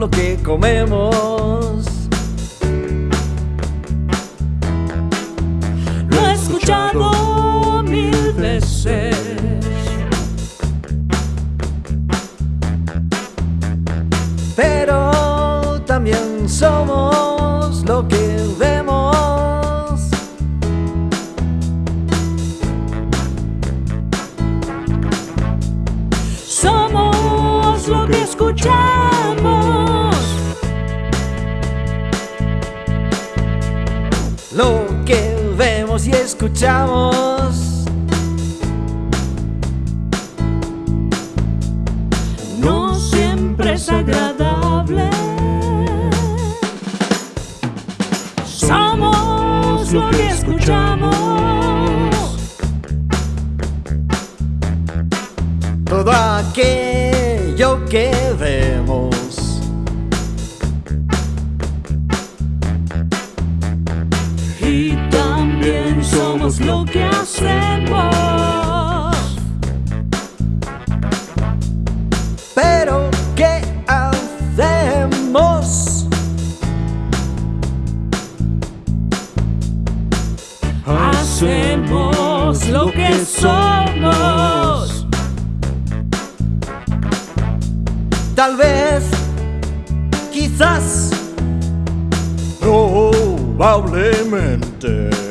lo que comemos. Lo he escuchado mil veces. Pero también somos lo que vemos. Somos lo que escuchamos. Lo que vemos y escuchamos. No siempre es agradable. Somos lo que escuchamos. Todo aquello que vemos. Somos lo que hacemos. Pero ¿qué hacemos? Hacemos lo que somos. Tal vez, quizás, probablemente.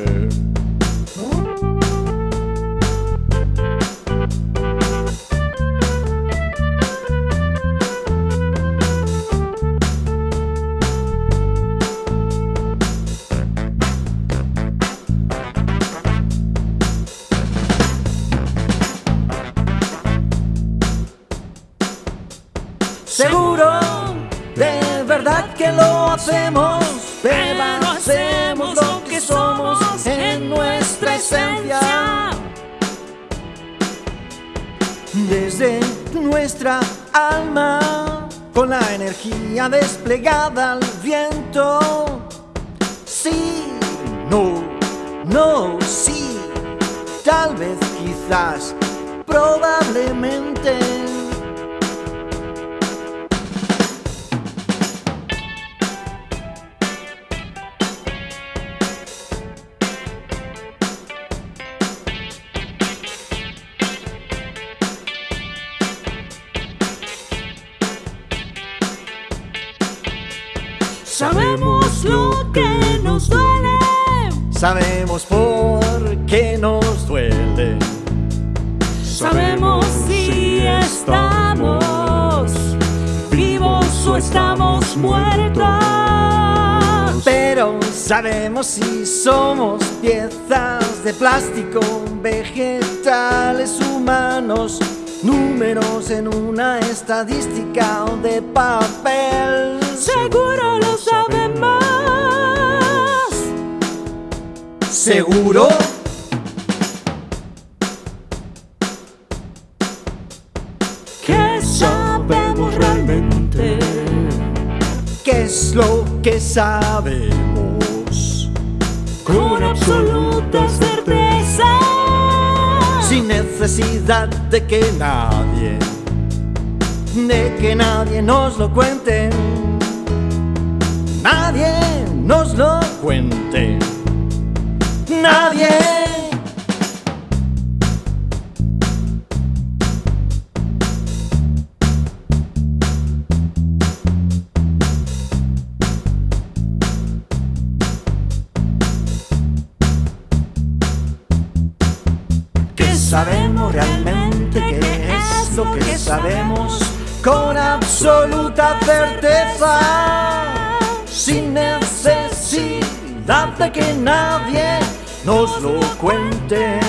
Seguro, de verdad que lo hacemos, pero hacemos lo que somos en nuestra esencia. Desde nuestra alma, con la energía desplegada al viento. Sí, no, no, sí, tal vez, quizás, probablemente. Sabemos lo que nos duele. Sabemos por qué nos duele. Sabemos si estamos vivos o estamos muertos. Pero sabemos si somos piezas de plástico, vegetales, humanos, números en una estadística o de papel. Seguro lo sabemos. ¿Seguro? Que sabemos realmente. ¿Qué es lo que sabemos? Con absoluta certeza. Sin necesidad de que nadie, de que nadie nos lo cuente. Nadie nos lo cuente. Nadie. Sabemos realmente qué es lo que sabemos con absoluta certeza, sin necesidad de que nadie nos lo cuente.